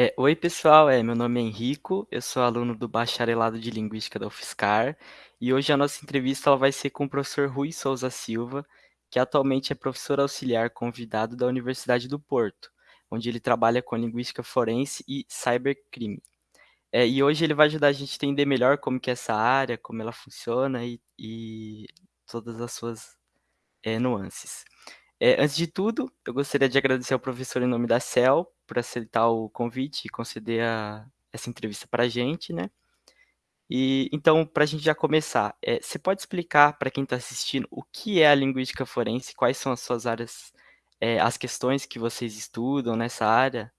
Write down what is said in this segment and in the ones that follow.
É, oi pessoal, é, meu nome é Henrico, eu sou aluno do Bacharelado de Linguística da UFSCar e hoje a nossa entrevista ela vai ser com o professor Rui Souza Silva, que atualmente é professor auxiliar convidado da Universidade do Porto, onde ele trabalha com linguística forense e cybercrime. É, e hoje ele vai ajudar a gente a entender melhor como que é essa área, como ela funciona e, e todas as suas é, nuances. É, antes de tudo, eu gostaria de agradecer ao professor em nome da CEL por aceitar o convite e conceder a, essa entrevista para a gente, né? E então, para a gente já começar, é, você pode explicar para quem está assistindo o que é a linguística forense, quais são as suas áreas, é, as questões que vocês estudam nessa área?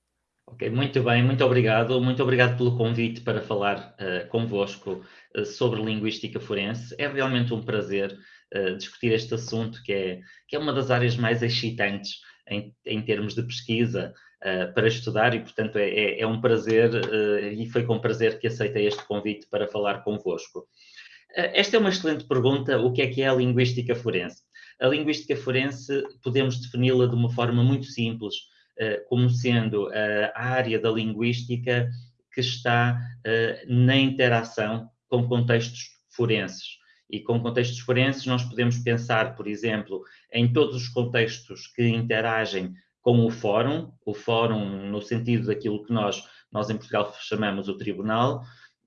Ok, muito bem, muito obrigado. Muito obrigado pelo convite para falar uh, convosco uh, sobre linguística forense. É realmente um prazer uh, discutir este assunto, que é, que é uma das áreas mais excitantes em, em termos de pesquisa uh, para estudar e, portanto, é, é, é um prazer uh, e foi com prazer que aceitei este convite para falar convosco. esta é uma excelente pergunta, o que é que é a linguística forense? A linguística forense podemos defini-la de uma forma muito simples, como sendo a área da linguística que está na interação com contextos forenses. E com contextos forenses, nós podemos pensar, por exemplo, em todos os contextos que interagem com o fórum, o fórum no sentido daquilo que nós, nós em Portugal chamamos o tribunal,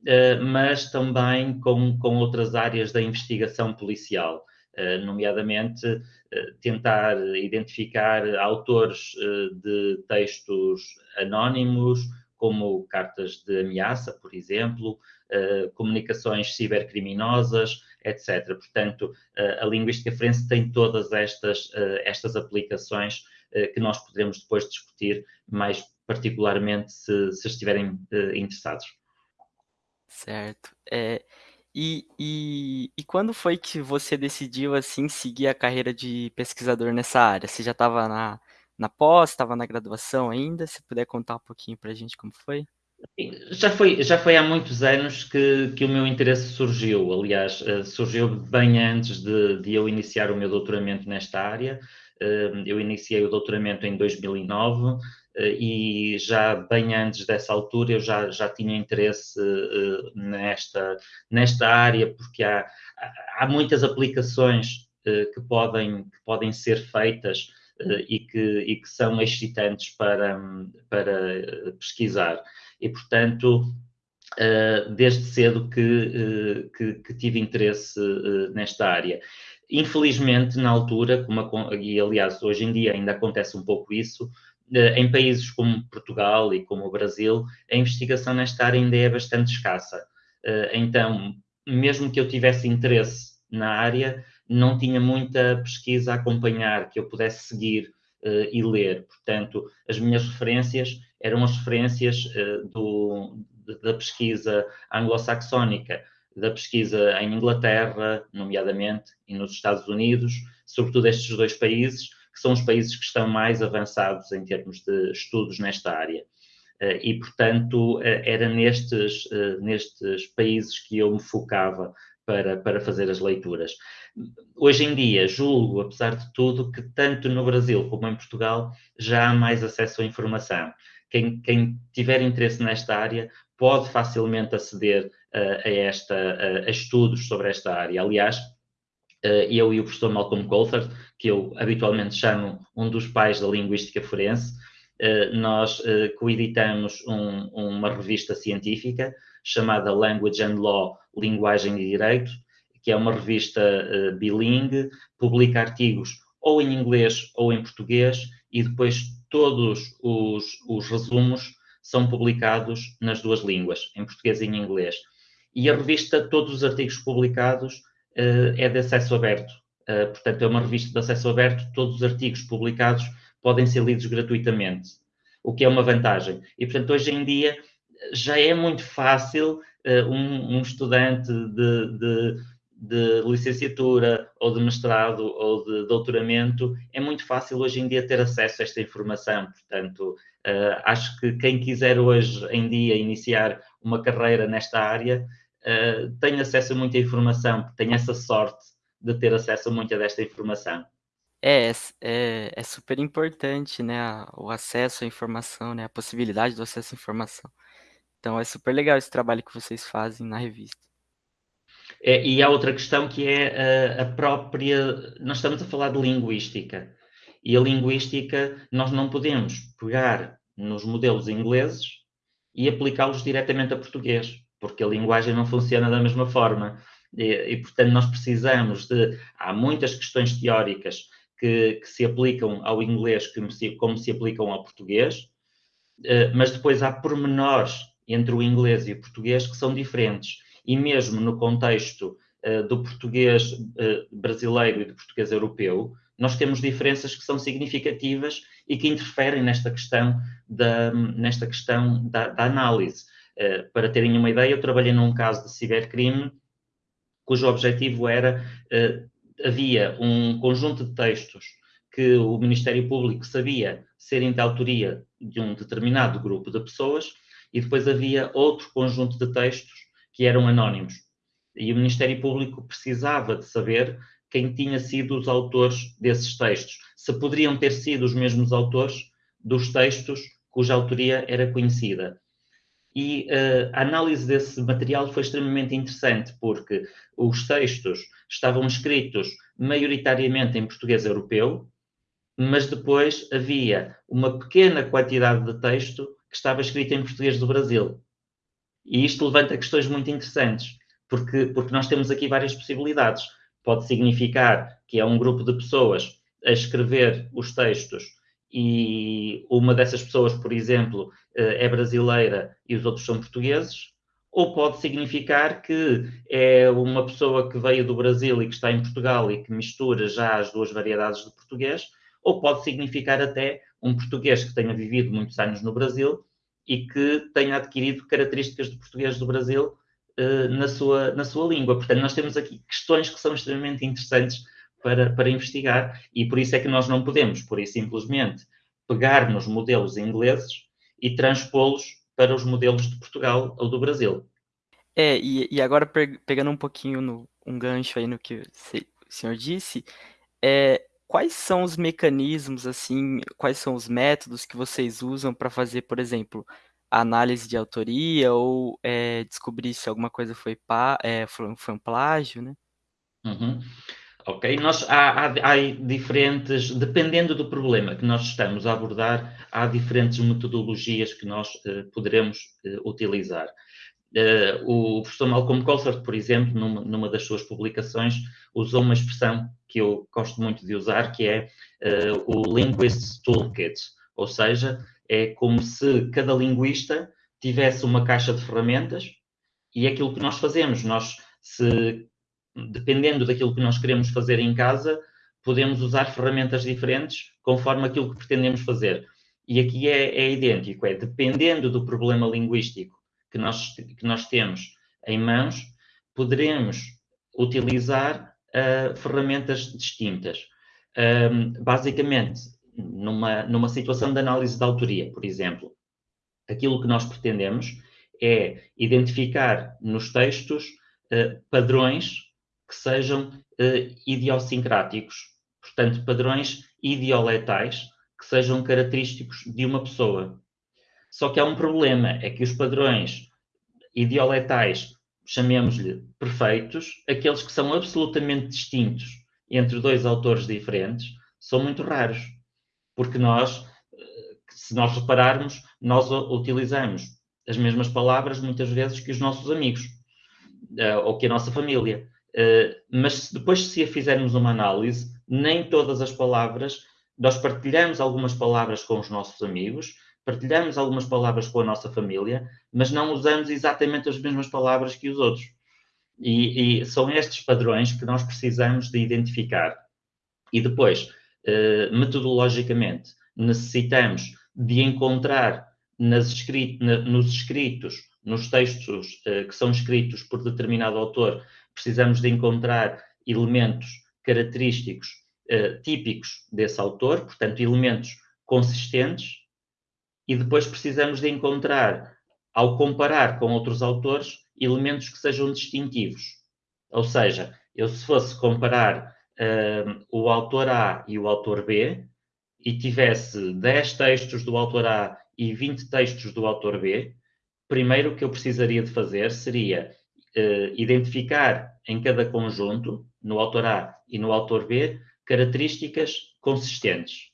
eh, mas também com, com outras áreas da investigação policial, eh, nomeadamente eh, tentar identificar autores de textos anónimos, como cartas de ameaça, por exemplo, comunicações cibercriminosas, etc. Portanto, a linguística forense tem todas estas, estas aplicações que nós poderemos depois discutir mais particularmente se, se estiverem interessados. Certo. É, e, e, e quando foi que você decidiu assim seguir a carreira de pesquisador nessa área? Você já estava na, na pós, estava na graduação ainda? Se puder contar um pouquinho para a gente como foi? Já foi, já foi há muitos anos que, que o meu interesse surgiu. Aliás, eh, surgiu bem antes de, de eu iniciar o meu doutoramento nesta área. Eh, eu iniciei o doutoramento em 2009 eh, e já bem antes dessa altura eu já, já tinha interesse nesta, nesta área, porque há, há muitas aplicações que podem, que podem ser feitas e que, e que são excitantes para, para pesquisar e, portanto, uh, desde cedo que, uh, que, que, tive interesse nesta área. Infelizmente, na altura, como, e aliás hoje em dia ainda acontece um pouco isso, em países como Portugal e como o Brasil, a investigação nesta área ainda é bastante escassa. Então, mesmo que eu tivesse interesse na área, não tinha muita pesquisa a acompanhar que eu pudesse seguir e ler. Portanto, as minhas referências eram as referências uh, do, da pesquisa anglo-saxónica, da pesquisa em Inglaterra, nomeadamente, e nos Estados Unidos, sobretudo estes dois países, que são os países que estão mais avançados em termos de estudos nesta área. Uh, e, portanto, uh, era nestes, nestes países que eu me focava para, para fazer as leituras. Hoje em dia, julgo, apesar de tudo, que tanto no Brasil como em Portugal já há mais acesso à informação quem, quem tiver interesse nesta área pode facilmente aceder uh, a, esta, uh, a estudos sobre esta área. Aliás, uh, eu e o professor Malcolm Coulthard, que eu habitualmente chamo um dos pais da linguística forense, nós coeditamos um, uma revista científica chamada Language and Law, Linguagem e Direito, que é uma revista bilingue, publica artigos ou em inglês ou em português e depois todos os, os resumos são publicados nas duas línguas, em português e em inglês. E a revista, todos os artigos publicados, uh, é de acesso aberto. Uh, portanto, é uma revista de acesso aberto, todos os artigos publicados podem ser lidos gratuitamente, o que é uma vantagem. E, portanto, hoje em dia já é muito fácil uh, um, um, estudante de, de de licenciatura ou de mestrado ou de doutoramento, é muito fácil hoje em dia ter acesso a esta informação. Portanto, uh, acho que quem quiser hoje em dia iniciar uma carreira nesta área uh, tem acesso a muita informação, tem essa sorte de ter acesso a muita desta informação. É, s é é super importante, né, o acesso à informação, né, a possibilidade do acesso à informação. Então é super legal esse trabalho que vocês fazem na revista. É, e há outra questão que é a, a própria. Nós estamos a falar de linguística. E a linguística, nós não podemos pegar nos modelos ingleses e aplicá-los diretamente a português, porque a linguagem não funciona da mesma forma. E, e, portanto, nós precisamos de. Há muitas questões teóricas que, que se aplicam ao inglês como se, como se aplicam ao português, eh, mas depois há pormenores entre o inglês e o português que são diferentes e mesmo no contexto uh, do português uh, brasileiro e do português europeu, nós temos diferenças que são significativas e que interferem nesta questão da, nesta questão da, da análise. Uh, para terem uma ideia, eu trabalhei num caso de cibercrime cujo objetivo era, havia um conjunto de textos que o Ministério Público sabia serem de autoria de um determinado grupo de pessoas e depois havia outro conjunto de textos que eram anónimos. E o Ministério Público precisava de saber quem tinha sido os autores desses textos, se poderiam ter sido os mesmos autores dos textos cuja autoria era conhecida. E uh, a análise desse material foi extremamente interessante, porque os textos estavam escritos maioritariamente em português europeu, mas depois havia uma pequena quantidade de texto que estava escrito em português do Brasil. E isto levanta questões muito interessantes, porque, porque nós temos aqui várias possibilidades. Pode significar que é um grupo de pessoas a escrever os textos e uma dessas pessoas, por exemplo, eh, é brasileira e os outros são portugueses, ou pode significar que é uma pessoa que veio do Brasil e que está em Portugal e que mistura já as duas variedades de português, ou pode significar até um português que tenha vivido muitos anos no Brasil e que tenha adquirido características de português do Brasil uh, na, sua, na sua língua. Portanto, nós temos aqui questões que são extremamente interessantes para, para investigar e por isso é que nós não podemos, por isso simplesmente, pegar nos modelos ingleses e transpô-los para os modelos de Portugal ou do Brasil. É, e, e agora pegando um pouquinho no, um gancho aí no que o senhor disse, é, Quais são os mecanismos, assim, quais são os métodos que vocês usam para fazer, por exemplo, análise de autoria ou é, descobrir se alguma coisa foi, pá, é, foi, foi um plágio, né? Uhum. Ok, nós há, há, há, diferentes, dependendo do problema que nós estamos a abordar, há diferentes metodologias que nós uh, poderemos utilizar. Uh, o professor Malcolm Colford, por exemplo, numa, numa, das suas publicações, usou uma expressão que eu gosto muito de usar, que é uh, o Linguist's Toolkit, ou seja, é como se cada linguista tivesse uma caixa de ferramentas e é aquilo que nós fazemos, nós, se, dependendo daquilo que nós queremos fazer em casa, podemos usar ferramentas diferentes conforme aquilo que pretendemos fazer. E aqui é, é idêntico, é dependendo do problema linguístico que nós, que nós temos em mãos, poderemos utilizar uh, ferramentas distintas. Um, basicamente, numa, numa situação de análise de autoria, por exemplo, aquilo que nós pretendemos é identificar nos textos uh, padrões que sejam uh, idiosincráticos, portanto, padrões idioletais que sejam característicos de uma pessoa. Só que há um problema, é que os padrões idioletais, chamemos-lhe perfeitos, aqueles que são absolutamente distintos entre dois autores diferentes, são muito raros. Porque nós, eh, se nós repararmos, nós utilizamos as mesmas palavras muitas vezes que os nossos amigos eh, ou que a nossa família. Eh, mas depois, se fizermos uma análise, nem todas as palavras, nós partilhamos algumas palavras com os nossos amigos, partilhamos algumas palavras com a nossa família, mas não usamos exatamente as mesmas palavras que os outros. E, e são estes padrões que nós precisamos de identificar. E depois, eh, metodologicamente, necessitamos de encontrar na, nos escritos, nos textos eh, que são escritos por determinado autor, precisamos de encontrar elementos característicos eh, típicos desse autor, portanto, elementos consistentes, e depois precisamos de encontrar, ao comparar com outros autores, elementos que sejam distintivos. Ou seja, eu se fosse comparar uh, o autor A e o autor B e tivesse 10 textos do autor A e 20 textos do autor B, primeiro o que eu precisaria de fazer seria uh, identificar em cada conjunto, no autor A e no autor B, características consistentes.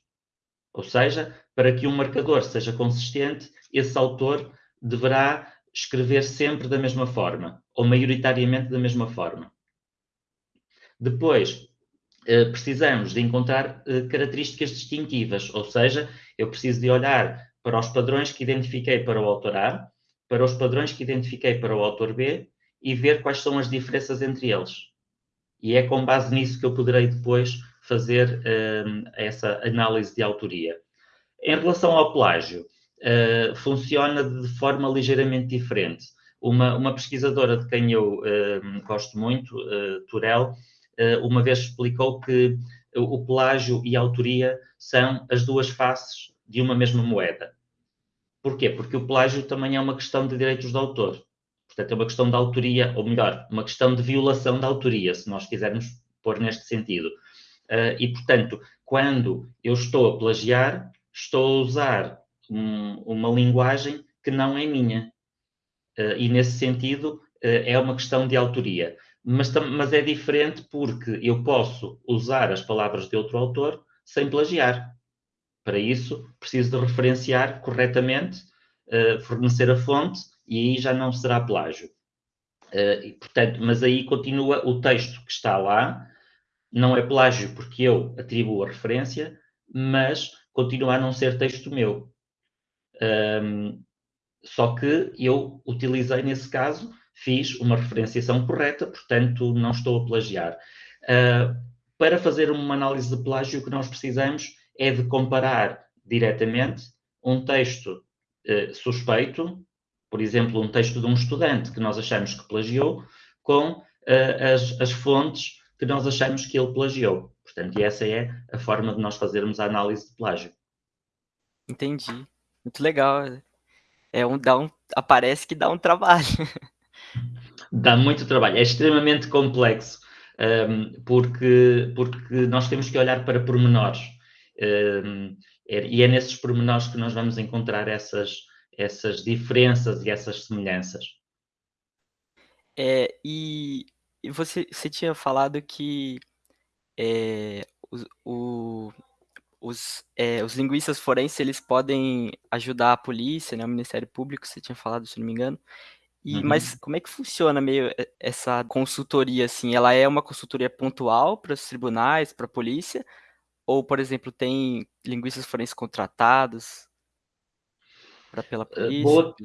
Ou seja, para que um marcador seja consistente, esse autor deverá escrever sempre da mesma forma, ou maioritariamente da mesma forma. Depois, eh, precisamos de encontrar eh, características distintivas, ou seja, eu preciso de olhar para os padrões que identifiquei para o autor A, para os padrões que identifiquei para o autor B e ver quais são as diferenças entre eles. E é com base nisso que eu poderei depois fazer uh, essa análise de autoria. Em relação ao plágio, uh, funciona de forma ligeiramente diferente. Uma, uma pesquisadora de quem eu uh, gosto muito, Turel, uma vez explicou que o plágio e a autoria são as duas faces de uma mesma moeda. Porquê? Porque o plágio também é uma questão de direitos de autor. Portanto, é uma questão de autoria, ou melhor, uma questão de violação da autoria, se nós quisermos pôr neste sentido. Uh, e, portanto, quando eu estou a plagiar, estou a usar um, uma linguagem que não é minha. Uh, e, nesse sentido, uh, é uma questão de autoria. Mas, mas é diferente porque eu posso usar as palavras de outro autor sem plagiar. Para isso, preciso de referenciar corretamente, fornecer a fonte e aí já não será plágio. Portanto, mas aí continua o texto que está lá, não é plágio porque eu atribuo a referência, mas continua a não ser texto meu. Um, só que eu utilizei nesse caso, fiz uma referenciação correta, portanto não estou a plagiar. Uh, para fazer uma análise de plágio, o que nós precisamos é de comparar diretamente um texto uh, suspeito por exemplo, um texto de um estudante que nós achamos que plagiou, com uh, as, as fontes que nós achamos que ele plagiou. Portanto, e essa é a forma de nós fazermos a análise de plágio. Entendi. Muito legal. É um, dá um, aparece que dá um trabalho. Dá muito trabalho. É extremamente complexo, um, ehm, porque, porque nós temos que olhar para pormenores. Um, ehm, é, e é nesses pormenores que nós vamos encontrar essas, essas diferenças e essas semelhanças. É, e, e você, você tinha falado que é, os, o, os, é, os linguistas forenses eles podem ajudar a polícia, né, o Ministério Público, você tinha falado, se não me engano. E, uhum. Mas como é que funciona meio essa consultoria assim? Ela é uma consultoria pontual para os tribunais, para a polícia? Ou, por exemplo, tem linguistas forenses contratados? Pela eh, polícia, boa,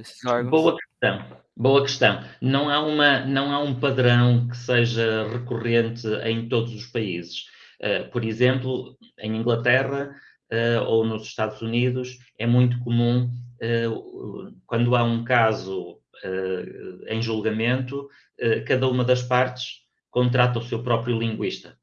boa questão. Boa questão. Não há, uma, não há um padrão que seja recorrente em todos os países. Uh, por exemplo, em Inglaterra uh, ou nos Estados Unidos, é muito comum, uh, quando há um caso em julgamento, cada uma das partes contrata o seu próprio linguista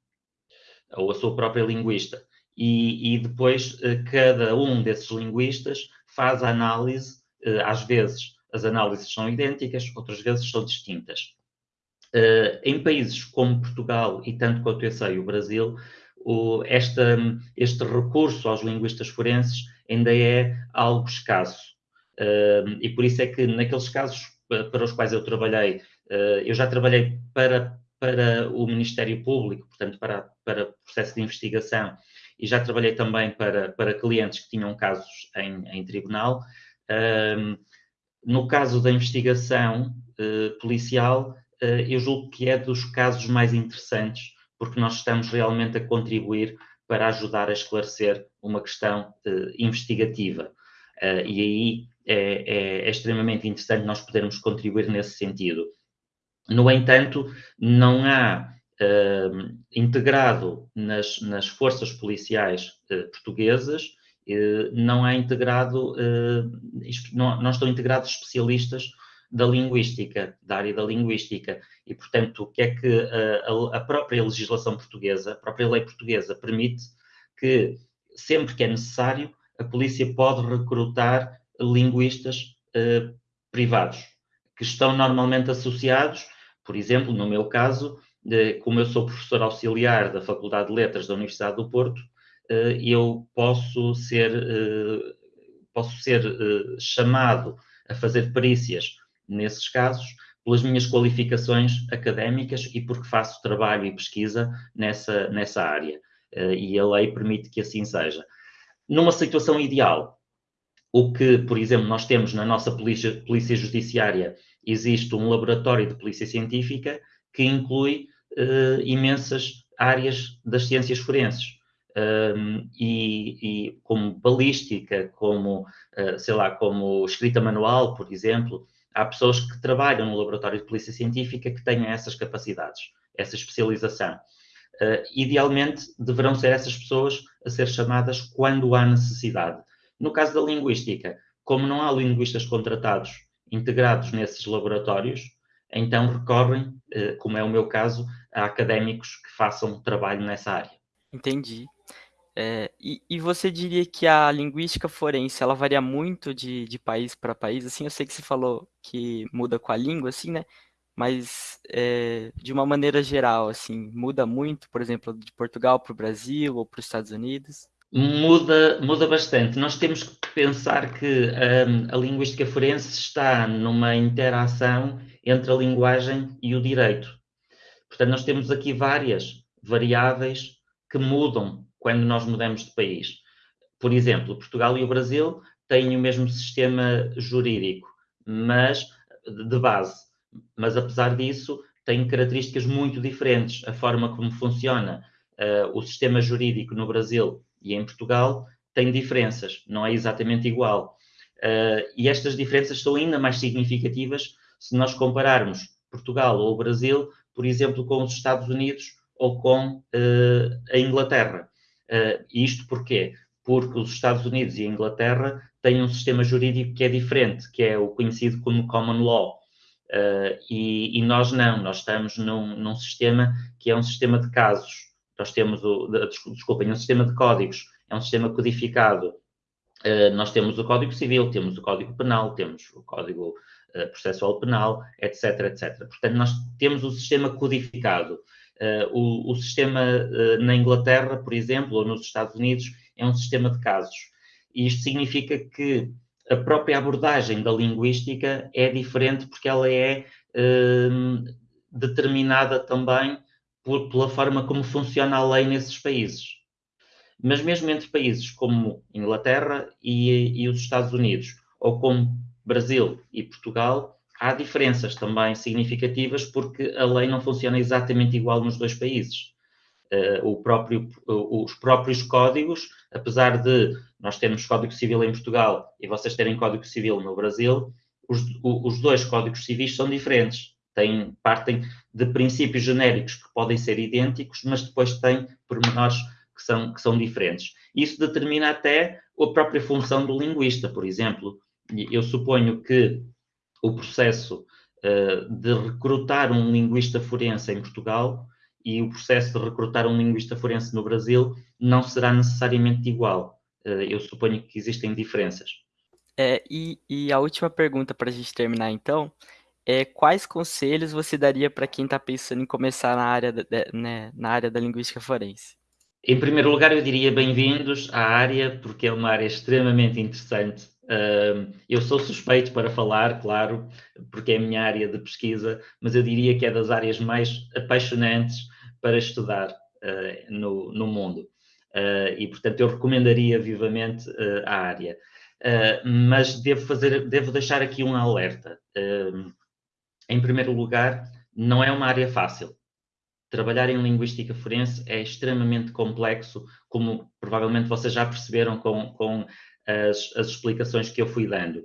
ou a sua própria linguista. E, e depois cada um desses linguistas faz a análise, eh, às vezes as análises são idênticas, outras vezes são distintas. Eh, em países como Portugal e tanto quanto eu sei, o Brasil, o, esta, este recurso aos linguistas forenses ainda é algo escasso. Uh, e por isso é que naqueles casos para os quais eu trabalhei, uh, eu já trabalhei para, para o Ministério Público, portanto, para, para processo de investigação, e já trabalhei também para, para clientes que tinham casos em, em tribunal. Um, no caso da investigação uh, policial, uh, eu julgo que é dos casos mais interessantes, porque nós estamos realmente a contribuir para ajudar a esclarecer uma questão uh, investigativa. e aí é, é, é, extremamente interessante nós podermos contribuir nesse sentido. No entanto, não há uh, integrado nas, nas, forças policiais uh, portuguesas, uh, não é integrado, não, não estão integrados especialistas da linguística, da área da linguística. E, portanto, o que é que a, a, própria legislação portuguesa, a própria lei portuguesa permite que, sempre que é necessário, a polícia pode recrutar linguistas privados, que estão normalmente associados, por exemplo, no meu caso, como eu sou professor auxiliar da Faculdade de Letras da Universidade do Porto, eu posso ser, posso ser chamado a fazer perícias nesses casos pelas minhas qualificações académicas e porque faço trabalho e pesquisa nessa, nessa área. E a lei permite que assim seja. Numa situação ideal, o que, por exemplo, nós temos na nossa polícia, polícia judiciária, existe um laboratório de polícia científica que inclui uh, imensas áreas das ciências forenses. Um, e, e, como balística, como, uh, sei lá, como escrita manual, por exemplo, há pessoas que trabalham no laboratório de polícia científica que tenham essas capacidades, essa especialização. Uh, idealmente, deverão ser essas pessoas a ser chamadas quando há necessidade. No caso da linguística, como não há linguistas contratados integrados nesses laboratórios, então recorrem, como é o meu caso, a académicos que façam trabalho nessa área. Entendi. É, e, e, você diria que a linguística forense, ela varia muito de, de país para país? Assim, eu sei que você falou que muda com a língua, assim, né? mas é, de uma maneira geral, assim, muda muito, por exemplo, de Portugal para o Brasil ou para os Estados Unidos? Muda, muda bastante. Nós temos que pensar que um, a linguística forense está numa interação entre a linguagem e o direito. Portanto, nós temos aqui várias variáveis que mudam quando nós mudamos de país. Por exemplo, Portugal e o Brasil têm o mesmo sistema jurídico, mas de base mas apesar disso tem características muito diferentes. A forma como funciona uh, o sistema jurídico no Brasil e em Portugal tem diferenças, não é exatamente igual. Uh, e estas diferenças são ainda mais significativas se nós compararmos Portugal ou o Brasil, por exemplo, com os Estados Unidos ou com uh, a Inglaterra. Uh, isto porquê? Porque os Estados Unidos e a Inglaterra têm um sistema jurídico que é diferente, que é o conhecido como common law. Uh, e, e, nós não, nós estamos num, num, sistema que é um sistema de casos. Nós temos o, desculpem, um sistema de códigos, é um sistema codificado. Uh, nós temos o Código Civil, temos o Código Penal, temos o Código uh, Processual Penal, etc, etc. Portanto, nós temos o sistema codificado. O, o, sistema na Inglaterra, por exemplo, ou nos Estados Unidos, é um sistema de casos. E isto significa que a própria abordagem da linguística é diferente porque ela é hum, determinada também por, pela forma como funciona a lei nesses países. Mas mesmo entre países como Inglaterra e, e os Estados Unidos, ou como Brasil e Portugal, há diferenças também significativas porque a lei não funciona exatamente igual nos dois países. Uh, próprio, os próprios códigos, apesar de nós termos Código Civil em Portugal e vocês terem Código Civil no Brasil, os, os dois códigos civis são diferentes. Partem de princípios genéricos que podem ser idênticos, mas depois têm pormenores que são, que são diferentes. Isso determina até a própria função do linguista, por exemplo. Eu suponho que o processo uh, de recrutar um linguista forense em Portugal e o processo de recrutar um linguista forense no Brasil não será necessariamente igual. Eh, eu suponho que existem diferenças. É, e, e a última pergunta para a gente terminar, então, é quais conselhos você daria para quem está pensando em começar na área, da, né, na área da linguística forense? Em primeiro lugar, eu diria bem-vindos à área, porque é uma área extremamente interessante. Eu sou suspeito para falar, claro, porque é a minha área de pesquisa, mas eu diria que é das áreas mais apaixonantes para estudar uh, no, no mundo. Uh, e, portanto, eu recomendaria vivamente uh, a área. Uh, mas devo, fazer, devo deixar aqui um alerta. em primeiro lugar, não é uma área fácil. Trabalhar em linguística forense é extremamente complexo, como provavelmente vocês já perceberam com, com as, as explicações que eu fui dando.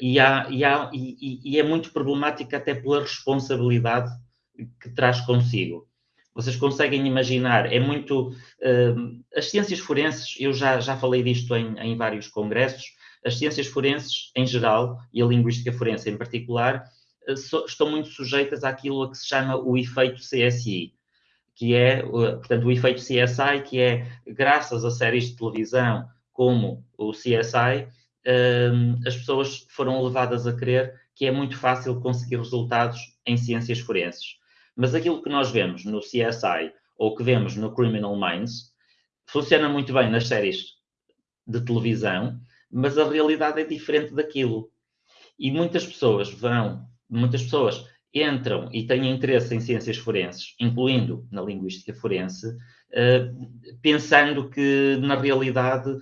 E, há, e, há, e, e é muito problemática até pela responsabilidade que traz consigo. Vocês conseguem imaginar, é muito. Uh, as ciências forenses, eu já, já falei disto em, em vários congressos, as ciências forenses em geral e a linguística forense em particular uh, so, estão muito sujeitas àquilo que se chama o efeito CSI, que é, uh, portanto, o efeito CSI, que é, graças a séries de televisão como o CSI, as pessoas foram levadas a crer que é muito fácil conseguir resultados em ciências forenses Mas aquilo que nós vemos no CSI ou que vemos no Criminal Minds funciona muito bem nas séries de televisão, mas a realidade é diferente daquilo. E muitas pessoas vão, muitas pessoas entram e têm interesse em ciências forenses, incluindo na linguística forense, uh, pensando que na realidade uh,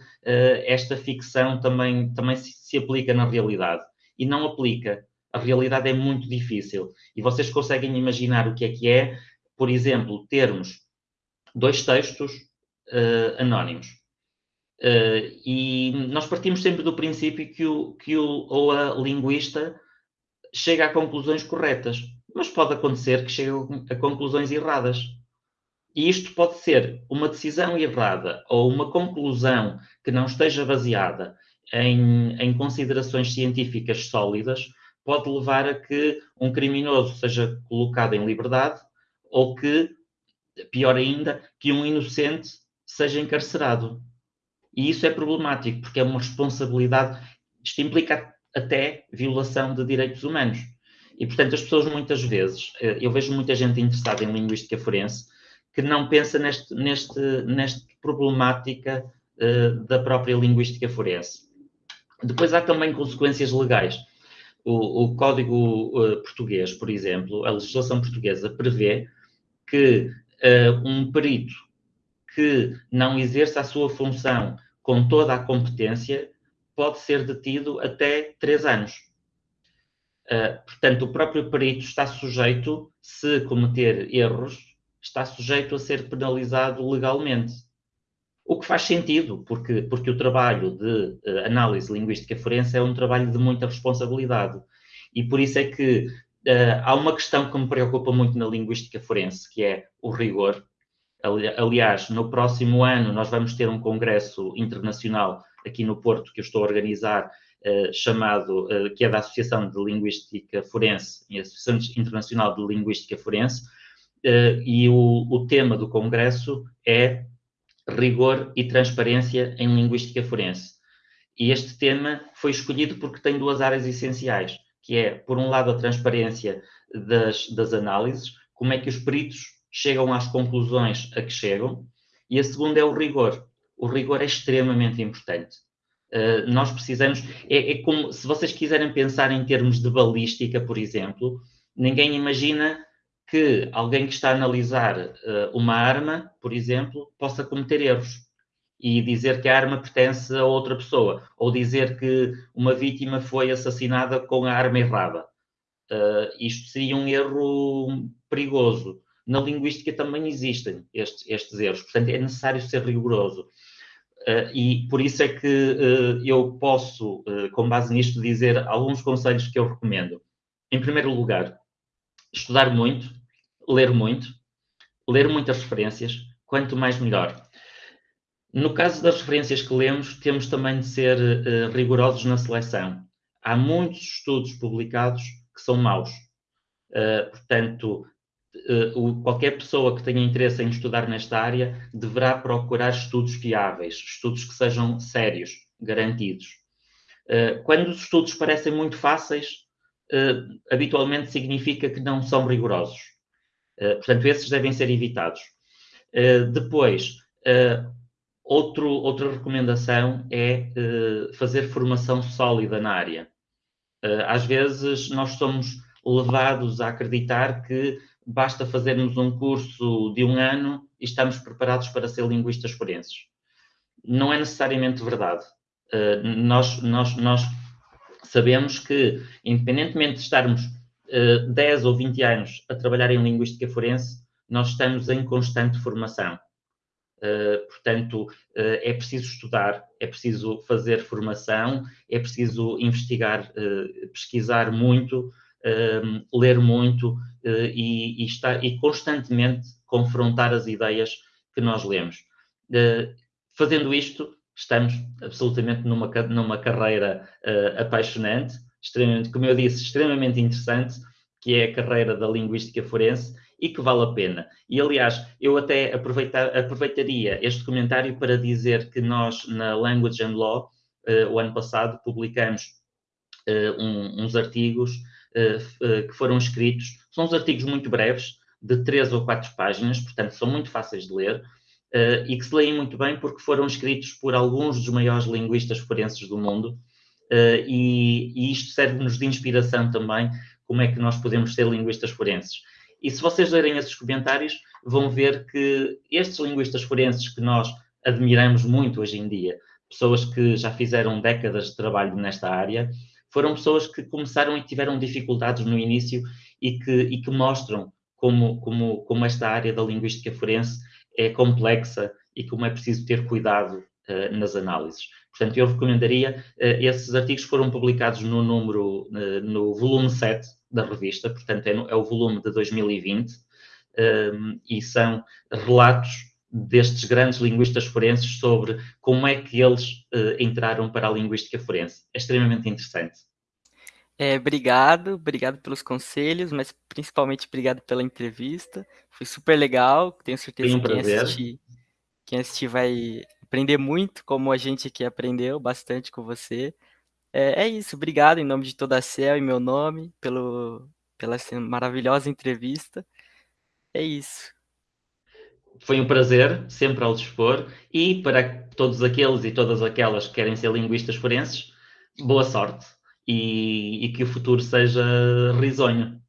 esta ficção também, também se, se aplica na realidade. E não aplica. A realidade é muito difícil. E vocês conseguem imaginar o que é que é, por exemplo, termos dois textos uh, anónimos. Uh, e nós partimos sempre do princípio que o, que o ou a linguista chega a conclusões corretas, mas pode acontecer que chegue a conclusões erradas. E isto pode ser uma decisão errada ou uma conclusão que não esteja baseada em, em considerações científicas sólidas, pode levar a que um criminoso seja colocado em liberdade ou que, pior ainda, que um inocente seja encarcerado. E isso é problemático, porque é uma responsabilidade, isto implica até violação de direitos humanos. E, portanto, as pessoas muitas vezes, eh, eu vejo muita gente interessada em linguística forense que não pensa neste, neste, nesta problemática uh, da própria linguística forense. Depois há também consequências legais. O, o Código uh, Português, por exemplo, a legislação portuguesa prevê que uh, um perito que não exerça a sua função com toda a competência pode ser detido até três anos. Uh, portanto, o próprio perito está sujeito, se cometer erros, está sujeito a ser penalizado legalmente. O que faz sentido, porque, porque o trabalho de uh, análise linguística forense é um trabalho de muita responsabilidade. E por isso é que uh, há uma questão que me preocupa muito na linguística forense, que é o rigor. Aliás, no próximo ano nós vamos ter um congresso internacional aqui no Porto que eu estou a organizar, uh, chamado, uh, que é da Associação de Linguística Forense, Associação Internacional de Linguística Forense, uh, e o, o tema do congresso é rigor e transparência em linguística forense. E este tema foi escolhido porque tem duas áreas essenciais, que é, por um lado, a transparência das, das análises, como é que os peritos chegam às conclusões a que chegam, e a segunda é o rigor. O rigor é extremamente importante. Uh, nós precisamos, é, é, como se vocês quiserem pensar em termos de balística, por exemplo, ninguém imagina que alguém que está a analisar uh, uma arma, por exemplo, possa cometer erros e dizer que a arma pertence a outra pessoa, ou dizer que uma vítima foi assassinada com a arma errada. Uh, isto seria um erro perigoso na linguística também existem estes, estes erros, portanto é necessário ser rigoroso. Uh, e por isso é que uh, eu posso, uh, com base nisto, dizer alguns conselhos que eu recomendo. Em primeiro lugar, estudar muito, ler muito, ler muitas referências, quanto mais melhor. No caso das referências que lemos, temos também de ser rigorosos na seleção. Há muitos estudos publicados que são maus. portanto, qualquer pessoa que tenha interesse em estudar nesta área deverá procurar estudos fiáveis, estudos que sejam sérios, garantidos. Uh, quando os estudos parecem muito fáceis, uh, habitualmente significa que não são rigorosos. portanto, esses devem ser evitados. depois, outro, outra recomendação é fazer formação sólida na área. às vezes, nós somos levados a acreditar que basta fazermos um curso de um ano e estamos preparados para ser linguistas forenses. Não é necessariamente verdade. Uh, nós, nós, nós sabemos que, independentemente de estarmos uh, 10 ou 20 anos a trabalhar em linguística forense, nós estamos em constante formação. Uh, portanto, uh, é preciso estudar, é preciso fazer formação, é preciso investigar, pesquisar muito, ler muito uh, e, e, e constantemente confrontar as ideias que nós lemos. Uh, fazendo isto, estamos absolutamente numa, numa carreira uh, apaixonante, extremamente, como eu disse, extremamente interessante, que é a carreira da linguística forense e que vale a pena. E, aliás, eu até aproveitaria este comentário para dizer que nós, na Language and Law, uh, o ano passado, publicamos uh, um, uns artigos que foram escritos. São uns artigos muito breves, de três ou quatro páginas, portanto são muito fáceis de ler, uh, e que se leem muito bem porque foram escritos por alguns dos maiores linguistas forenses do mundo, e, e, isto serve-nos de inspiração também, como é que nós podemos ser linguistas forenses. E se vocês lerem esses comentários, vão ver que estes linguistas forenses que nós admiramos muito hoje em dia, pessoas que já fizeram décadas de trabalho nesta área, foram pessoas que começaram e tiveram dificuldades no início e que, e que mostram como, como, como esta área da linguística forense é complexa e como é preciso ter cuidado uh, nas análises. Portanto, eu recomendaria, uh, esses artigos foram publicados no número, uh, no volume 7 da revista, portanto é, no, é o volume de 2020, um, e são relatos destes grandes linguistas forenses sobre como é que eles uh, entraram para a linguística forense. É extremamente interessante. É, obrigado, obrigado pelos conselhos, mas principalmente obrigado pela entrevista. Foi super legal, tenho certeza que quem assistir, quem assistir vai aprender muito, como a gente aqui aprendeu bastante com você. É, é isso, obrigado em nome de toda a CEL e meu nome pelo, pela maravilhosa entrevista. É isso. Foi um prazer, sempre ao dispor, e para todos aqueles e todas aquelas que querem ser linguistas forenses, boa sorte e, e que o futuro seja risonho.